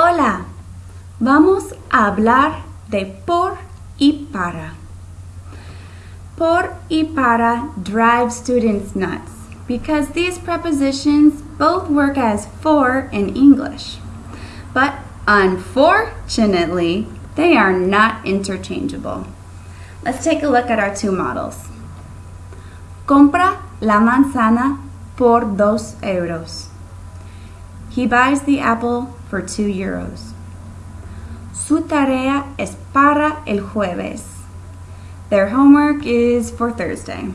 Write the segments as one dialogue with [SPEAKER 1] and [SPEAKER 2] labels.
[SPEAKER 1] Hola, vamos a hablar de por y para. Por y para drive students nuts because these prepositions both work as for in English. But unfortunately, they are not interchangeable. Let's take a look at our two models. Compra la manzana por dos euros. He buys the apple for two euros. Su tarea es para el jueves. Their homework is for Thursday.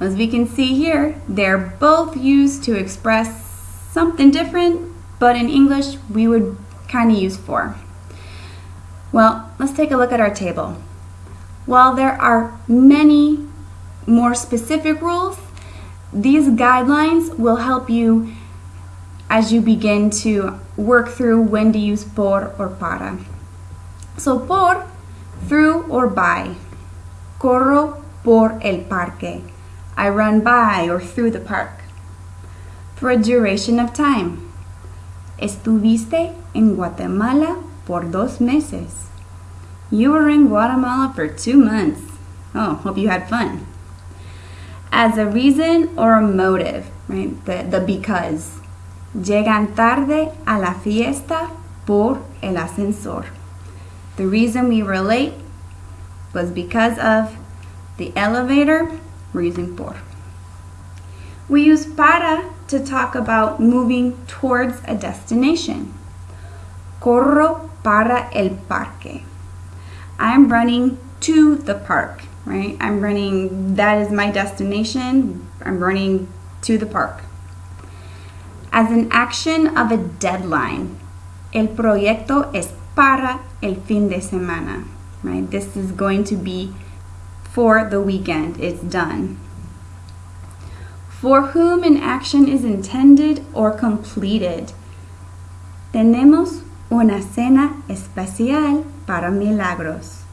[SPEAKER 1] As we can see here, they're both used to express something different, but in English we would kind of use for. Well, let's take a look at our table. While there are many more specific rules, these guidelines will help you as you begin to work through when to use por or para. So por, through or by. Corro por el parque. I run by or through the park. For a duration of time. Estuviste en Guatemala por dos meses. You were in Guatemala for two months. Oh, hope you had fun. As a reason or a motive, right? The, the because. Llegan tarde a la fiesta por el ascensor. The reason we were late was because of the elevator. We're using por. We use para to talk about moving towards a destination. Corro para el parque. I'm running to the park, right? I'm running, that is my destination. I'm running to the park as an action of a deadline. El proyecto es para el fin de semana, right? This is going to be for the weekend. It's done. For whom an action is intended or completed. Tenemos una cena especial para Milagros.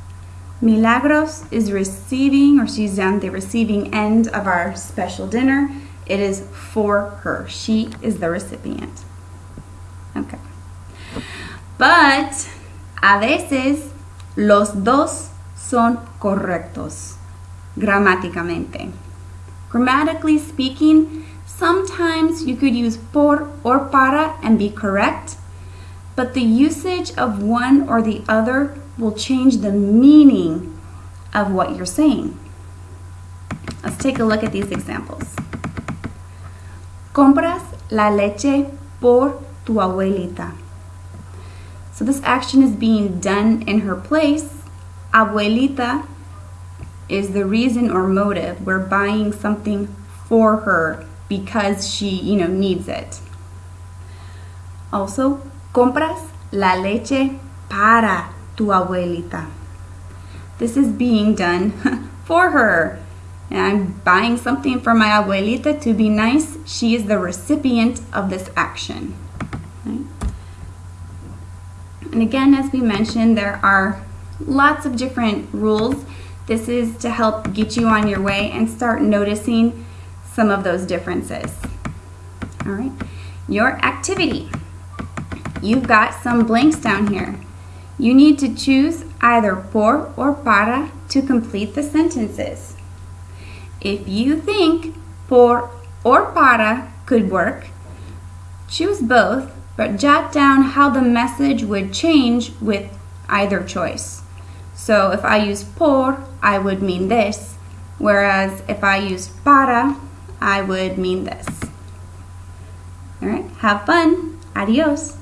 [SPEAKER 1] Milagros is receiving, or she's on the receiving end of our special dinner. It is for her. She is the recipient. Okay. But a veces los dos son correctos gramáticamente. Grammatically speaking, sometimes you could use por or para and be correct, but the usage of one or the other will change the meaning of what you're saying. Let's take a look at these examples. Compras la leche por tu abuelita. So this action is being done in her place. Abuelita is the reason or motive. We're buying something for her because she, you know, needs it. Also, compras la leche para tu abuelita. This is being done for her and I'm buying something for my abuelita to be nice, she is the recipient of this action. Right? And again, as we mentioned, there are lots of different rules. This is to help get you on your way and start noticing some of those differences. All right, your activity. You've got some blanks down here. You need to choose either por or para to complete the sentences. If you think por or para could work, choose both, but jot down how the message would change with either choice. So if I use por, I would mean this, whereas if I use para, I would mean this. All right, have fun. Adios.